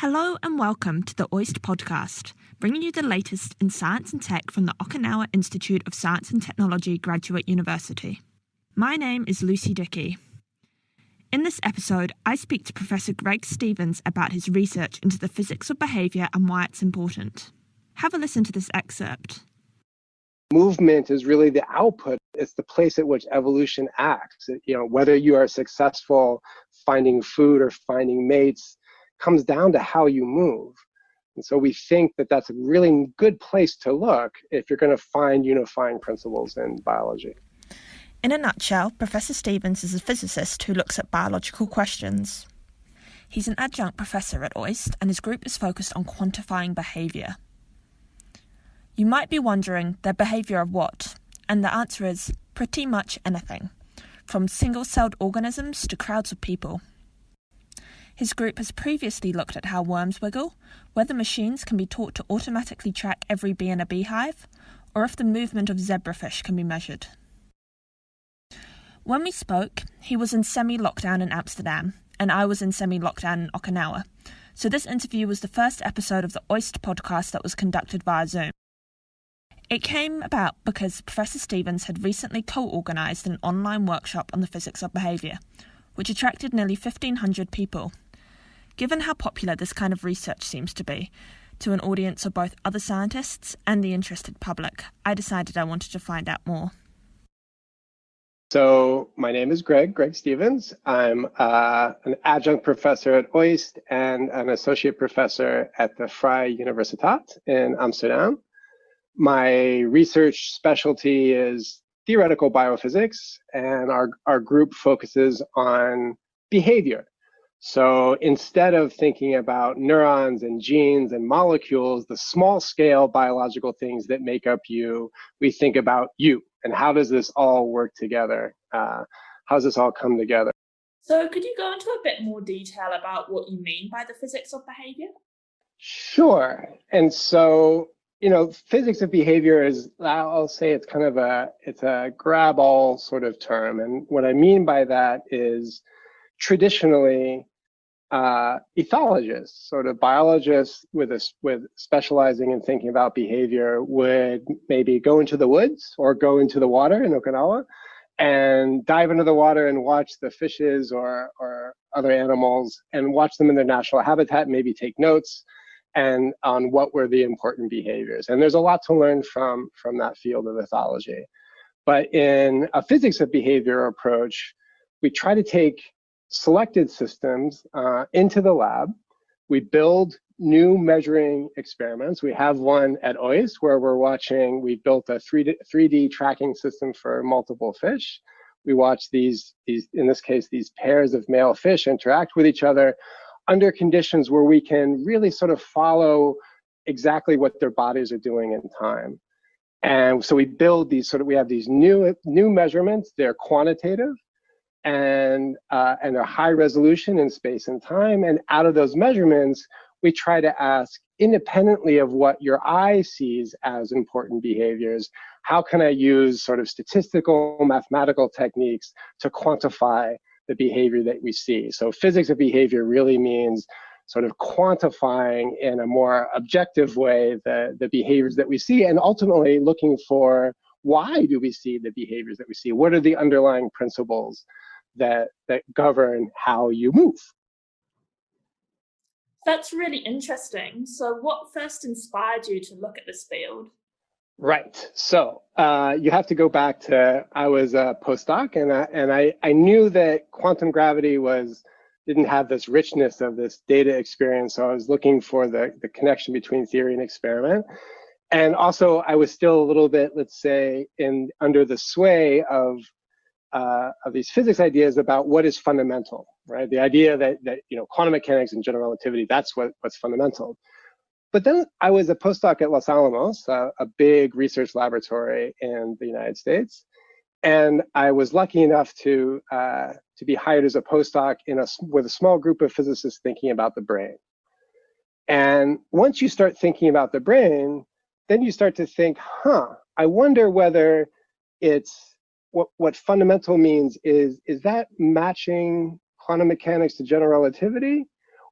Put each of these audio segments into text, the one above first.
Hello and welcome to the OIST podcast, bringing you the latest in science and tech from the Okinawa Institute of Science and Technology Graduate University. My name is Lucy Dickey. In this episode, I speak to Professor Greg Stephens about his research into the physics of behaviour and why it's important. Have a listen to this excerpt. Movement is really the output. It's the place at which evolution acts. You know, whether you are successful finding food or finding mates, comes down to how you move. And so we think that that's a really good place to look if you're going to find unifying principles in biology. In a nutshell, Professor Stephens is a physicist who looks at biological questions. He's an adjunct professor at OIST, and his group is focused on quantifying behaviour. You might be wondering, their behaviour of what? And the answer is pretty much anything, from single celled organisms to crowds of people. His group has previously looked at how worms wiggle, whether machines can be taught to automatically track every bee in a beehive, or if the movement of zebrafish can be measured. When we spoke, he was in semi lockdown in Amsterdam, and I was in semi lockdown in Okinawa, so this interview was the first episode of the OIST podcast that was conducted via Zoom. It came about because Professor Stephens had recently co organised an online workshop on the physics of behaviour, which attracted nearly 1,500 people Given how popular this kind of research seems to be to an audience of both other scientists and the interested public, I decided I wanted to find out more. So my name is Greg, Greg Stephens. I'm uh, an adjunct professor at OIST and an associate professor at the Vrije Universiteit in Amsterdam. My research specialty is theoretical biophysics, and our, our group focuses on behavior so instead of thinking about neurons and genes and molecules, the small scale biological things that make up you, we think about you and how does this all work together? Uh, how does this all come together? So could you go into a bit more detail about what you mean by the physics of behavior? Sure. And so, you know, physics of behavior is, I'll say it's kind of a, it's a grab all sort of term. And what I mean by that is traditionally uh, ethologists, sort of biologists with a, with specializing in thinking about behavior, would maybe go into the woods or go into the water in Okinawa and dive into the water and watch the fishes or or other animals and watch them in their natural habitat, maybe take notes and on what were the important behaviors. And there's a lot to learn from from that field of ethology. But in a physics of behavior approach, we try to take selected systems uh, into the lab. We build new measuring experiments. We have one at OIST where we're watching, we built a 3D, 3D tracking system for multiple fish. We watch these, these, in this case, these pairs of male fish interact with each other under conditions where we can really sort of follow exactly what their bodies are doing in time. And so we build these sort of, we have these new, new measurements, they're quantitative, and uh, and are high resolution in space and time. And out of those measurements, we try to ask independently of what your eye sees as important behaviors, how can I use sort of statistical mathematical techniques to quantify the behavior that we see? So physics of behavior really means sort of quantifying in a more objective way the, the behaviors that we see and ultimately looking for why do we see the behaviors that we see? What are the underlying principles that that govern how you move. That's really interesting. So what first inspired you to look at this field? Right. So uh, you have to go back to I was a postdoc, and I, and I I knew that quantum gravity was didn't have this richness of this data experience. So I was looking for the the connection between theory and experiment, and also I was still a little bit, let's say, in under the sway of uh, of these physics ideas about what is fundamental, right? The idea that, that you know, quantum mechanics and general relativity, that's what, what's fundamental. But then I was a postdoc at Los Alamos, uh, a big research laboratory in the United States. And I was lucky enough to, uh, to be hired as a postdoc in a, with a small group of physicists thinking about the brain. And once you start thinking about the brain, then you start to think, huh, I wonder whether it's what, what fundamental means is, is that matching quantum mechanics to general relativity?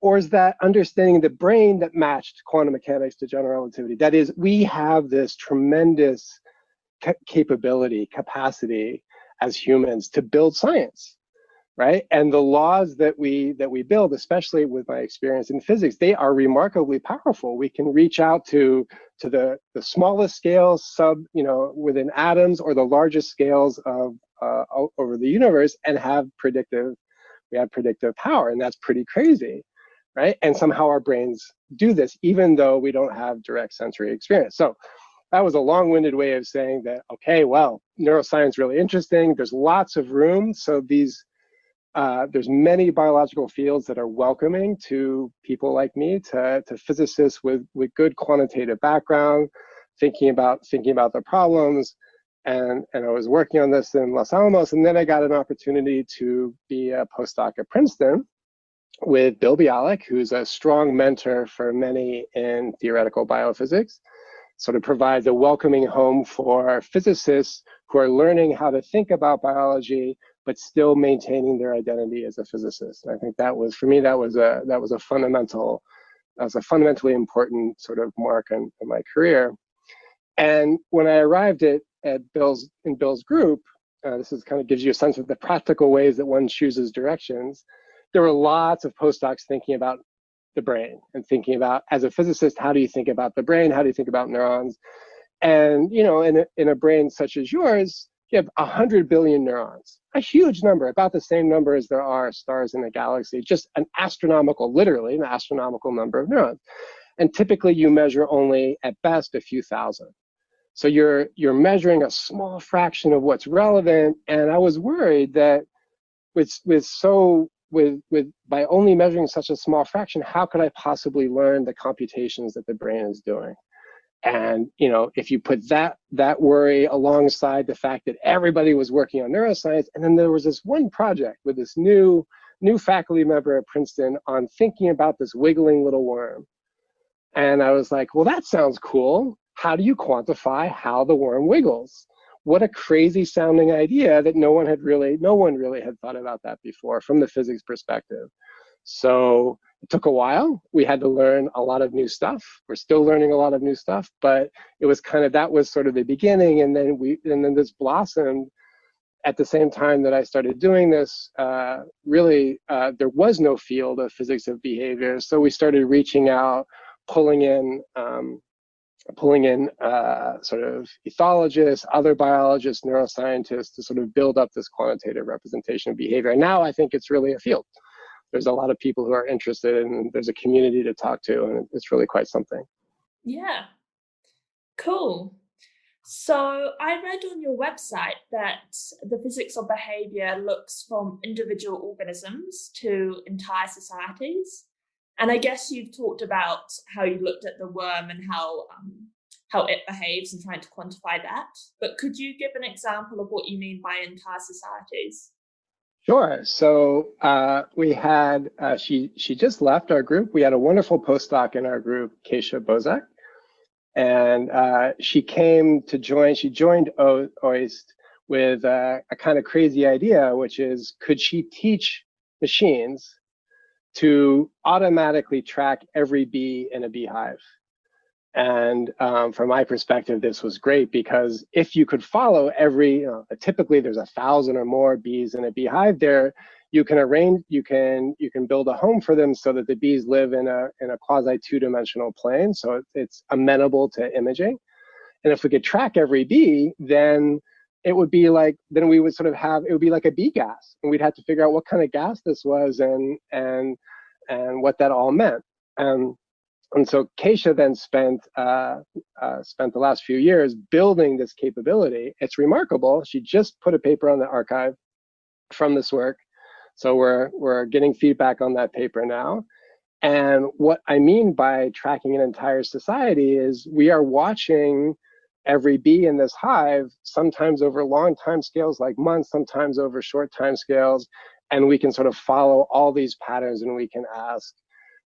Or is that understanding the brain that matched quantum mechanics to general relativity? That is, we have this tremendous capability, capacity as humans to build science right and the laws that we that we build especially with my experience in physics they are remarkably powerful we can reach out to to the the smallest scales sub you know within atoms or the largest scales of uh, over the universe and have predictive we have predictive power and that's pretty crazy right? And somehow our brains do this even though we don't have direct sensory experience. So that was a long-winded way of saying that okay well neuroscience really interesting. There's lots of room. So these uh, there's many biological fields that are welcoming to people like me, to, to physicists with, with good quantitative background, thinking about thinking about the problems. And, and I was working on this in Los Alamos, and then I got an opportunity to be a postdoc at Princeton with Bill Bialek, who's a strong mentor for many in theoretical biophysics. Sort of provides a welcoming home for physicists who are learning how to think about biology but still maintaining their identity as a physicist. And I think that was, for me, that was a that was a fundamental, that was a fundamentally important sort of mark in, in my career. And when I arrived at at Bill's in Bill's group, uh, this is kind of gives you a sense of the practical ways that one chooses directions. There were lots of postdocs thinking about the brain and thinking about, as a physicist, how do you think about the brain? How do you think about neurons? And you know, in a, in a brain such as yours, you have 100 billion neurons, a huge number, about the same number as there are stars in the galaxy, just an astronomical, literally an astronomical number of neurons. And typically you measure only at best a few thousand. So you're, you're measuring a small fraction of what's relevant. And I was worried that with, with so, with, with, by only measuring such a small fraction, how could I possibly learn the computations that the brain is doing? And you know, if you put that that worry alongside the fact that everybody was working on neuroscience, and then there was this one project with this new new faculty member at Princeton on thinking about this wiggling little worm. And I was like, well, that sounds cool. How do you quantify how the worm wiggles? What a crazy sounding idea that no one had really, no one really had thought about that before from the physics perspective. So took a while. We had to learn a lot of new stuff. We're still learning a lot of new stuff, but it was kind of that was sort of the beginning, and then we and then this blossomed at the same time that I started doing this. Uh, really, uh, there was no field of physics of behavior, so we started reaching out, pulling in. Um, pulling in uh, sort of ethologists, other biologists, neuroscientists to sort of build up this quantitative representation of behavior. And now I think it's really a field there's a lot of people who are interested and there's a community to talk to and it's really quite something. Yeah, cool. So I read on your website that the physics of behavior looks from individual organisms to entire societies. And I guess you've talked about how you looked at the worm and how um, how it behaves and trying to quantify that. But could you give an example of what you mean by entire societies? Sure. So uh, we had uh, she she just left our group. We had a wonderful postdoc in our group, Kasia Bozek. and uh, she came to join. She joined o OIST with a kind of crazy idea, which is could she teach machines to automatically track every bee in a beehive? And um, from my perspective, this was great because if you could follow every, you know, typically there's a thousand or more bees in a beehive there, you can arrange, you can you can build a home for them so that the bees live in a in a quasi two-dimensional plane, so it's amenable to imaging. And if we could track every bee, then it would be like then we would sort of have it would be like a bee gas, and we'd have to figure out what kind of gas this was and and and what that all meant. And and so Kasia then spent uh, uh, spent the last few years building this capability. It's remarkable. She just put a paper on the arXiv from this work, so we're we're getting feedback on that paper now. And what I mean by tracking an entire society is we are watching every bee in this hive, sometimes over long time scales like months, sometimes over short time scales, and we can sort of follow all these patterns and we can ask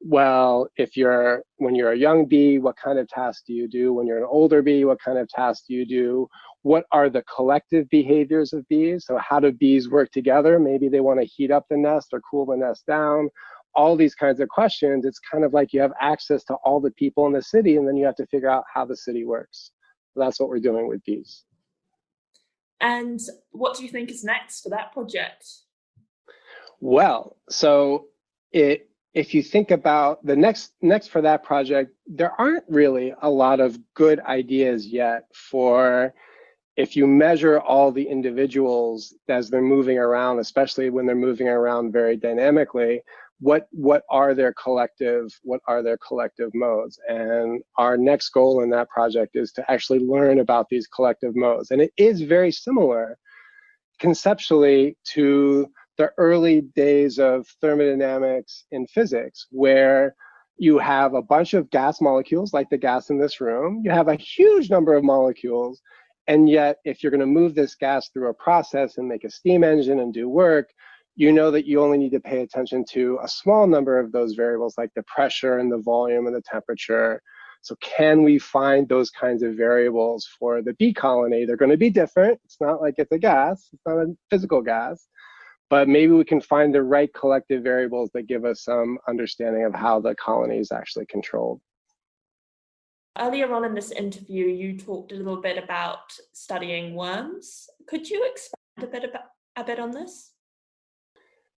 well, if you're when you're a young bee, what kind of tasks do you do? When you're an older bee, what kind of tasks do you do? What are the collective behaviors of bees? So how do bees work together? Maybe they want to heat up the nest or cool the nest down. all these kinds of questions, it's kind of like you have access to all the people in the city, and then you have to figure out how the city works. So that's what we're doing with bees. And what do you think is next for that project? Well, so it if you think about the next next for that project, there aren't really a lot of good ideas yet for if you measure all the individuals as they're moving around, especially when they're moving around very dynamically, what what are their collective what are their collective modes? And our next goal in that project is to actually learn about these collective modes. And it is very similar conceptually to the early days of thermodynamics in physics, where you have a bunch of gas molecules, like the gas in this room. You have a huge number of molecules. And yet, if you're going to move this gas through a process and make a steam engine and do work, you know that you only need to pay attention to a small number of those variables, like the pressure and the volume and the temperature. So can we find those kinds of variables for the bee colony? They're going to be different. It's not like it's a gas. It's not a physical gas but maybe we can find the right collective variables that give us some understanding of how the colony is actually controlled. Earlier on in this interview, you talked a little bit about studying worms. Could you expand a bit about a bit on this?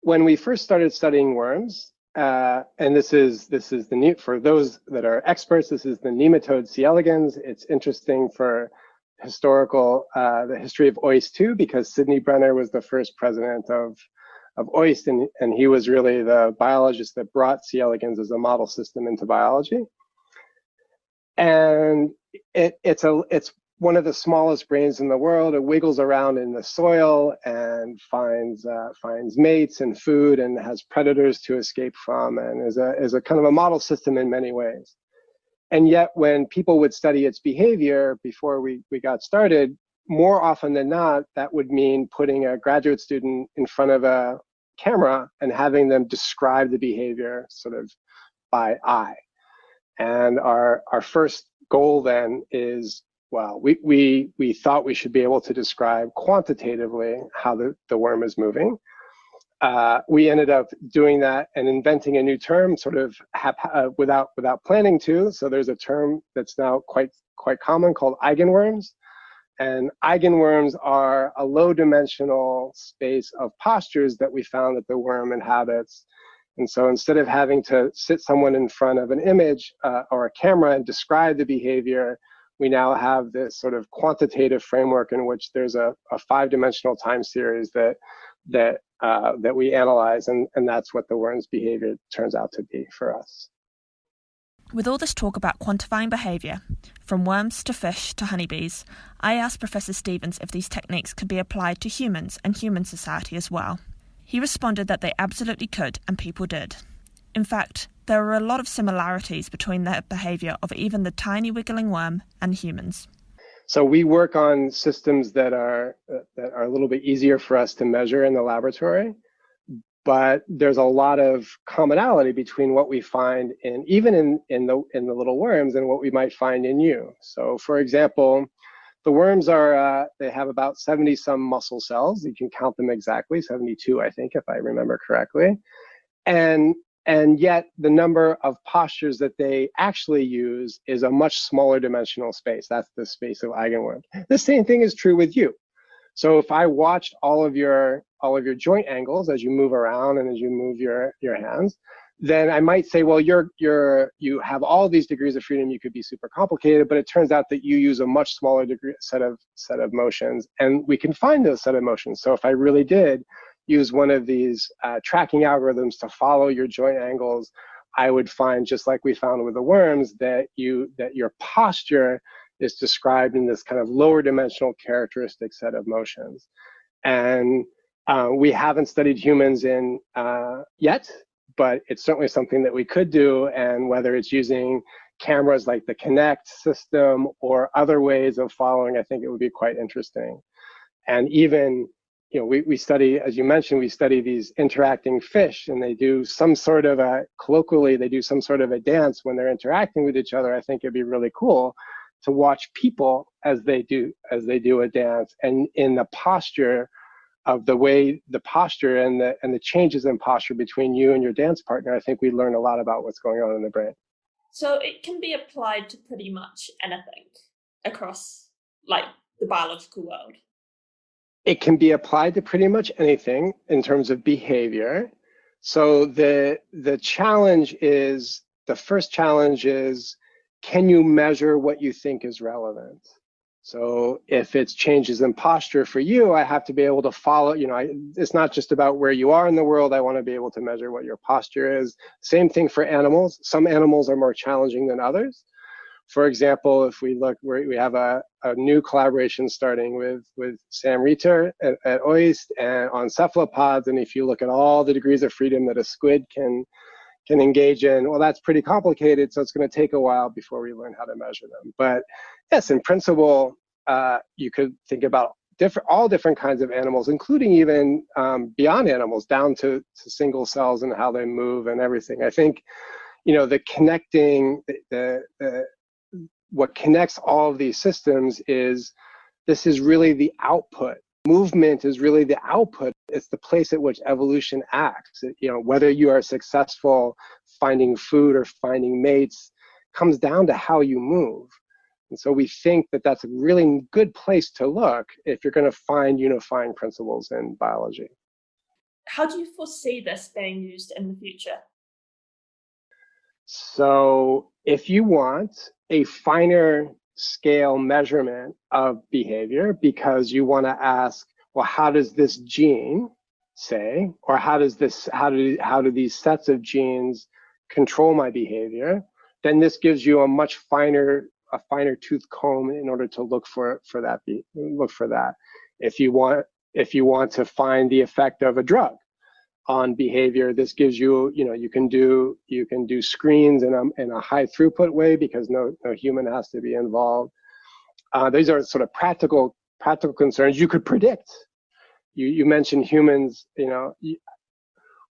When we first started studying worms, uh, and this is this is the new for those that are experts. This is the nematode C. elegans. It's interesting for historical, uh, the history of OIST too, because Sidney Brenner was the first president of, of OIST, and, and he was really the biologist that brought C. elegans as a model system into biology. And it, it's, a, it's one of the smallest brains in the world. It wiggles around in the soil and finds, uh, finds mates and food and has predators to escape from and is a, is a kind of a model system in many ways. And yet when people would study its behavior before we, we got started, more often than not, that would mean putting a graduate student in front of a camera and having them describe the behavior sort of by eye. And our, our first goal then is, well, we, we, we thought we should be able to describe quantitatively how the, the worm is moving uh, we ended up doing that and inventing a new term sort of uh, without without planning to. So there's a term that's now quite quite common called eigenworms. And eigenworms are a low dimensional space of postures that we found that the worm inhabits. And so instead of having to sit someone in front of an image uh, or a camera and describe the behavior, we now have this sort of quantitative framework in which there's a, a five dimensional time series that that uh, that we analyze, and, and that's what the worm's behavior turns out to be for us. With all this talk about quantifying behaviour, from worms to fish to honeybees, I asked Professor Stephens if these techniques could be applied to humans and human society as well. He responded that they absolutely could, and people did. In fact, there are a lot of similarities between the behaviour of even the tiny wiggling worm and humans. So we work on systems that are uh, that are a little bit easier for us to measure in the laboratory, but there's a lot of commonality between what we find in even in in the in the little worms and what we might find in you. So for example, the worms are uh, they have about 70 some muscle cells. You can count them exactly, 72 I think if I remember correctly. And and yet the number of postures that they actually use is a much smaller dimensional space. That's the space of eigenworms. The same thing is true with you. So if I watched all of your all of your joint angles as you move around and as you move your your hands, then I might say, well, you're you're you have all these degrees of freedom. You could be super complicated, but it turns out that you use a much smaller degree set of set of motions, and we can find those set of motions. So if I really did use one of these uh, tracking algorithms to follow your joint angles, I would find, just like we found with the worms, that you that your posture is described in this kind of lower dimensional characteristic set of motions. And uh, we haven't studied humans in uh, yet, but it's certainly something that we could do. And whether it's using cameras like the Kinect system or other ways of following, I think it would be quite interesting. And even you know, we, we study, as you mentioned, we study these interacting fish and they do some sort of a, colloquially, they do some sort of a dance when they're interacting with each other. I think it'd be really cool to watch people as they do, as they do a dance and in the posture of the way the posture and the and the changes in posture between you and your dance partner, I think we learn a lot about what's going on in the brain. So it can be applied to pretty much anything across like the biological world. It can be applied to pretty much anything in terms of behavior. So the the challenge is the first challenge is can you measure what you think is relevant? So if it's changes in posture for you, I have to be able to follow, you know, I, it's not just about where you are in the world. I want to be able to measure what your posture is. Same thing for animals. Some animals are more challenging than others. For example, if we look, we have a, a new collaboration starting with, with Sam Reiter at, at OIST and on cephalopods. And if you look at all the degrees of freedom that a squid can, can engage in, well, that's pretty complicated. So it's going to take a while before we learn how to measure them. But yes, in principle, uh, you could think about different, all different kinds of animals, including even um, beyond animals, down to, to single cells and how they move and everything. I think, you know, the connecting, the, the, the what connects all of these systems is this is really the output. Movement is really the output. It's the place at which evolution acts. You know whether you are successful finding food or finding mates comes down to how you move. And so we think that that's a really good place to look if you're going to find unifying principles in biology. How do you foresee this being used in the future? So if you want a finer scale measurement of behavior because you want to ask, well, how does this gene say, or how does this, how do, how do these sets of genes control my behavior? Then this gives you a much finer, a finer tooth comb in order to look for, for that, look for that. If you want, if you want to find the effect of a drug, on behavior. This gives you, you know, you can do you can do screens in a in a high throughput way because no no human has to be involved. Uh, these are sort of practical practical concerns you could predict. You you mentioned humans, you know.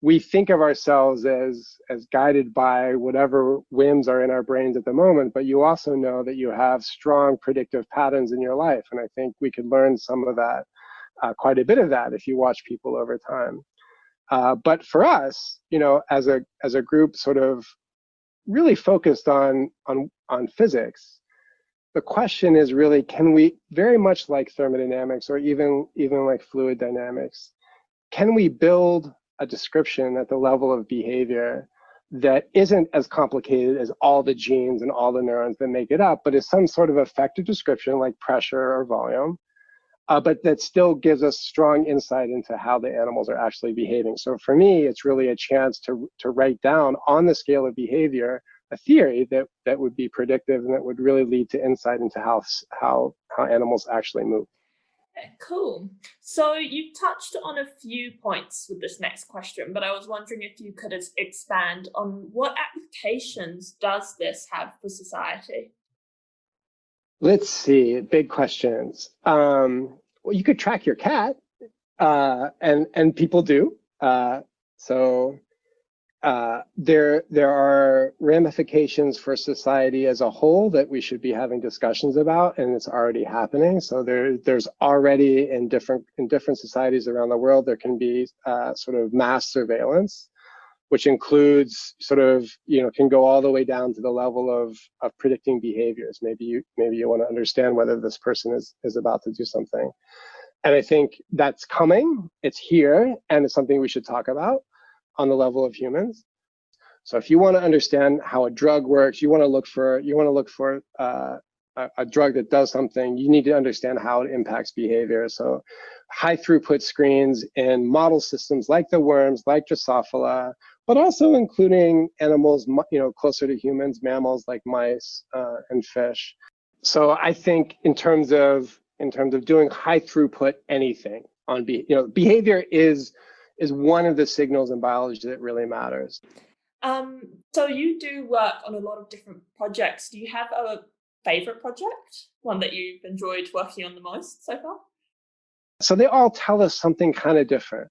we think of ourselves as as guided by whatever whims are in our brains at the moment, but you also know that you have strong predictive patterns in your life, and I think we could learn some of that, uh, quite a bit of that, if you watch people over time. Uh, but for us, you know, as a as a group, sort of really focused on on on physics, the question is really, can we very much like thermodynamics or even even like fluid dynamics, can we build a description at the level of behavior that isn't as complicated as all the genes and all the neurons that make it up, but is some sort of effective description like pressure or volume uh, but that still gives us strong insight into how the animals are actually behaving. So for me, it's really a chance to, to write down on the scale of behavior a theory that, that would be predictive and that would really lead to insight into how, how, how animals actually move. Cool. So you touched on a few points with this next question, but I was wondering if you could expand on what applications does this have for society? Let's see, big questions. Um, well, you could track your cat, uh, and and people do. Uh, so uh, there there are ramifications for society as a whole that we should be having discussions about, and it's already happening. So there there's already in different in different societies around the world there can be uh, sort of mass surveillance which includes sort of, you know, can go all the way down to the level of, of predicting behaviors. Maybe you, maybe you want to understand whether this person is, is about to do something. And I think that's coming, it's here, and it's something we should talk about on the level of humans. So if you want to understand how a drug works, you want to look for, you want to look for uh, a, a drug that does something, you need to understand how it impacts behavior. So high throughput screens in model systems like the worms, like Drosophila, but also including animals, you know, closer to humans, mammals like mice uh, and fish. So I think in terms of in terms of doing high throughput anything on be you know behavior is is one of the signals in biology that really matters. Um, so you do work on a lot of different projects. Do you have a favorite project, one that you've enjoyed working on the most so far? So they all tell us something kind of different.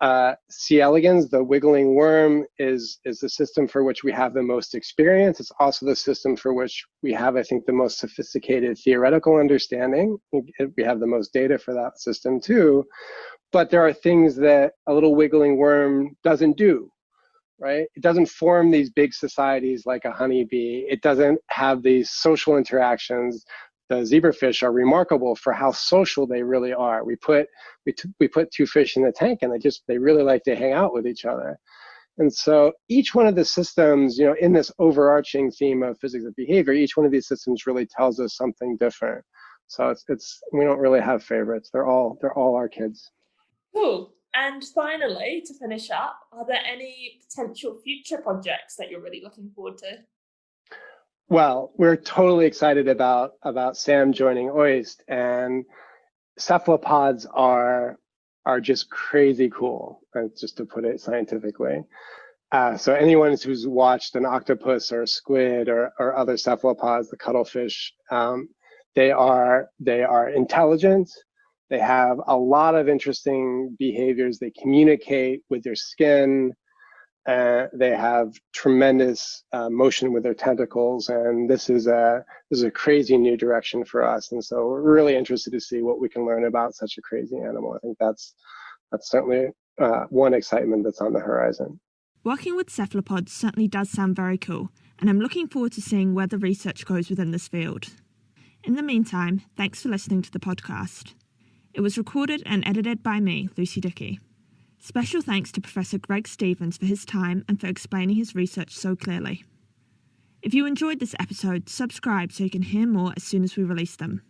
Uh, C. elegans, the wiggling worm, is, is the system for which we have the most experience. It's also the system for which we have, I think, the most sophisticated theoretical understanding. We have the most data for that system too. But there are things that a little wiggling worm doesn't do, right? It doesn't form these big societies like a honeybee. It doesn't have these social interactions the zebrafish are remarkable for how social they really are. We put we, we put two fish in the tank and they just they really like to hang out with each other. And so each one of the systems, you know, in this overarching theme of physics of behavior, each one of these systems really tells us something different. So it's it's we don't really have favorites. They're all they're all our kids. Cool. And finally, to finish up, are there any potential future projects that you're really looking forward to? Well, we're totally excited about about Sam joining OIST, and cephalopods are are just crazy cool, uh, just to put it scientifically. Uh, so anyone who's watched an octopus or a squid or, or other cephalopods, the cuttlefish, um, they are they are intelligent. They have a lot of interesting behaviors. They communicate with their skin. Uh, they have tremendous uh, motion with their tentacles, and this is a this is a crazy new direction for us. And so we're really interested to see what we can learn about such a crazy animal. I think that's that's certainly uh, one excitement that's on the horizon. Working with cephalopods certainly does sound very cool, and I'm looking forward to seeing where the research goes within this field. In the meantime, thanks for listening to the podcast. It was recorded and edited by me, Lucy Dickey. Special thanks to Professor Greg Stephens for his time and for explaining his research so clearly. If you enjoyed this episode, subscribe so you can hear more as soon as we release them.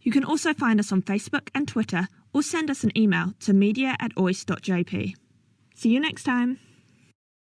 You can also find us on Facebook and Twitter or send us an email to media at oist.jp. See you next time.